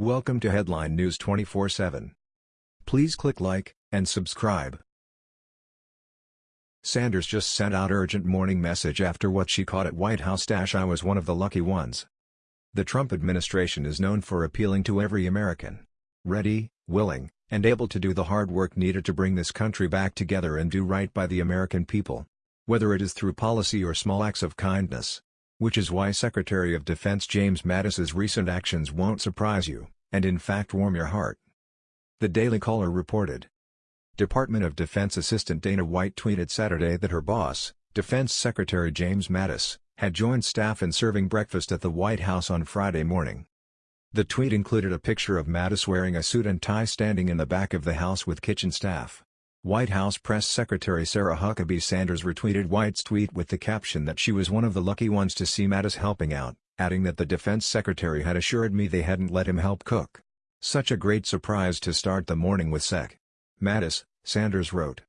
Welcome to Headline News 24/7. Please click like and subscribe. Sanders just sent out urgent morning message after what she caught at White House. dash I was one of the lucky ones. The Trump administration is known for appealing to every American. Ready, willing, and able to do the hard work needed to bring this country back together and do right by the American people. Whether it is through policy or small acts of kindness. Which is why Secretary of Defense James Mattis's recent actions won't surprise you, and in fact warm your heart. The Daily Caller reported. Department of Defense Assistant Dana White tweeted Saturday that her boss, Defense Secretary James Mattis, had joined staff in serving breakfast at the White House on Friday morning. The tweet included a picture of Mattis wearing a suit and tie standing in the back of the house with kitchen staff. White House Press Secretary Sarah Huckabee Sanders retweeted White's tweet with the caption that she was one of the lucky ones to see Mattis helping out, adding that the defense secretary had assured me they hadn't let him help cook. Such a great surprise to start the morning with Sec. Mattis, Sanders wrote.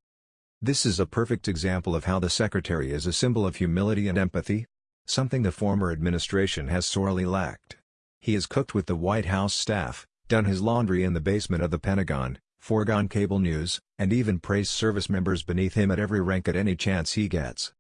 This is a perfect example of how the secretary is a symbol of humility and empathy, something the former administration has sorely lacked. He has cooked with the White House staff, done his laundry in the basement of the Pentagon, foregone cable news, and even praised service members beneath him at every rank at any chance he gets.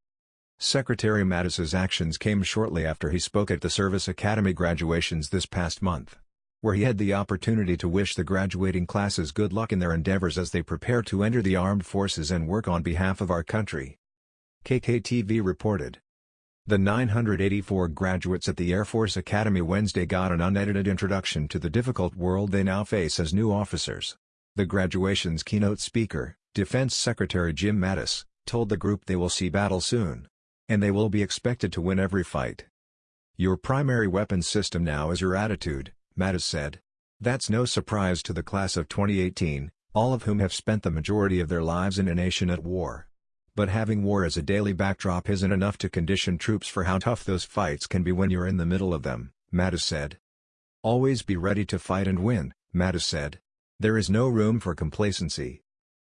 Secretary Mattis's actions came shortly after he spoke at the Service Academy graduations this past month, where he had the opportunity to wish the graduating classes good luck in their endeavors as they prepare to enter the armed forces and work on behalf of our country. KKTV reported. The 984 graduates at the Air Force Academy Wednesday got an unedited introduction to the difficult world they now face as new officers. The graduation's keynote speaker, Defense Secretary Jim Mattis, told the group they will see battle soon. And they will be expected to win every fight. Your primary weapons system now is your attitude, Mattis said. That's no surprise to the class of 2018, all of whom have spent the majority of their lives in a nation at war. But having war as a daily backdrop isn't enough to condition troops for how tough those fights can be when you're in the middle of them, Mattis said. Always be ready to fight and win, Mattis said. There is no room for complacency.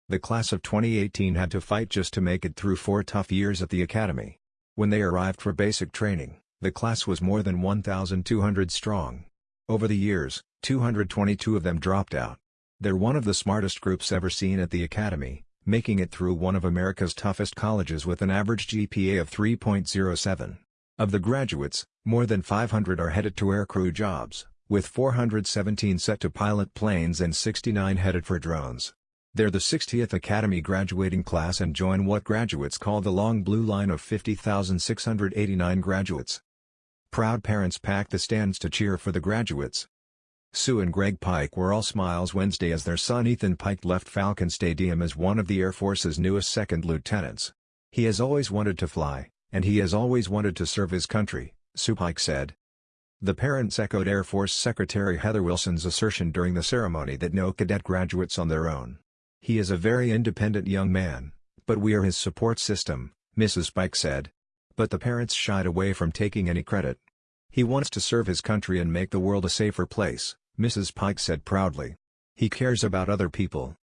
The class of 2018 had to fight just to make it through four tough years at the academy. When they arrived for basic training, the class was more than 1,200 strong. Over the years, 222 of them dropped out. They're one of the smartest groups ever seen at the academy, making it through one of America's toughest colleges with an average GPA of 3.07. Of the graduates, more than 500 are headed to aircrew jobs with 417 set to pilot planes and 69 headed for drones. They're the 60th Academy graduating class and join what graduates call the long blue line of 50,689 graduates. Proud parents packed the stands to cheer for the graduates. Sue and Greg Pike were all smiles Wednesday as their son Ethan Pike left Falcon Stadium as one of the Air Force's newest second lieutenants. He has always wanted to fly, and he has always wanted to serve his country, Sue Pike said. The parents echoed Air Force Secretary Heather Wilson's assertion during the ceremony that no cadet graduates on their own. He is a very independent young man, but we are his support system, Mrs. Pike said. But the parents shied away from taking any credit. He wants to serve his country and make the world a safer place, Mrs. Pike said proudly. He cares about other people.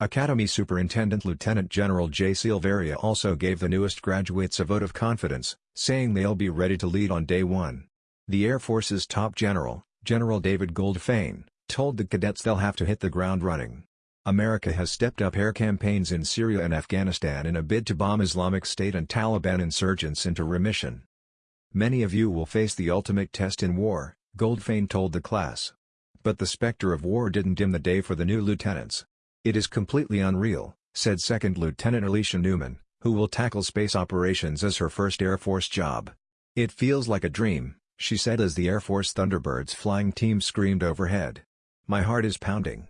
Academy Superintendent Lieutenant General J. Silveria also gave the newest graduates a vote of confidence, saying they'll be ready to lead on day one. The Air Force's top general, General David Goldfein, told the cadets they'll have to hit the ground running. America has stepped up air campaigns in Syria and Afghanistan in a bid to bomb Islamic State and Taliban insurgents into remission. Many of you will face the ultimate test in war, Goldfein told the class. But the specter of war didn't dim the day for the new lieutenants. It is completely unreal, said Second Lieutenant Alicia Newman, who will tackle space operations as her first Air Force job. It feels like a dream, she said as the Air Force Thunderbirds flying team screamed overhead. My heart is pounding.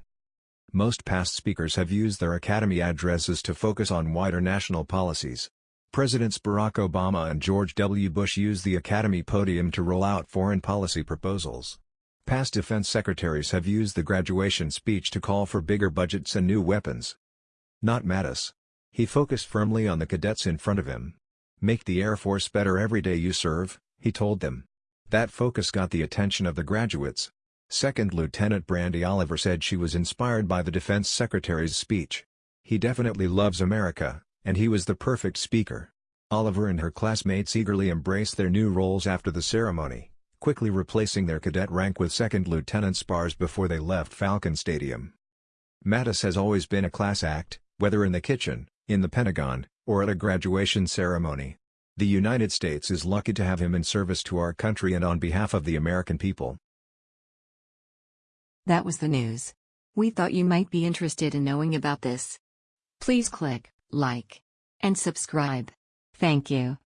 Most past speakers have used their Academy addresses to focus on wider national policies. Presidents Barack Obama and George W. Bush used the Academy podium to roll out foreign policy proposals. Past defense secretaries have used the graduation speech to call for bigger budgets and new weapons. Not Mattis. He focused firmly on the cadets in front of him. Make the Air Force better every day you serve, he told them. That focus got the attention of the graduates. Second Lieutenant Brandy Oliver said she was inspired by the defense secretary's speech. He definitely loves America, and he was the perfect speaker. Oliver and her classmates eagerly embraced their new roles after the ceremony, quickly replacing their cadet rank with second lieutenant spars before they left Falcon Stadium. Mattis has always been a class act, whether in the kitchen, in the Pentagon, or at a graduation ceremony. The United States is lucky to have him in service to our country and on behalf of the American people. That was the news. We thought you might be interested in knowing about this. Please click like and subscribe. Thank you.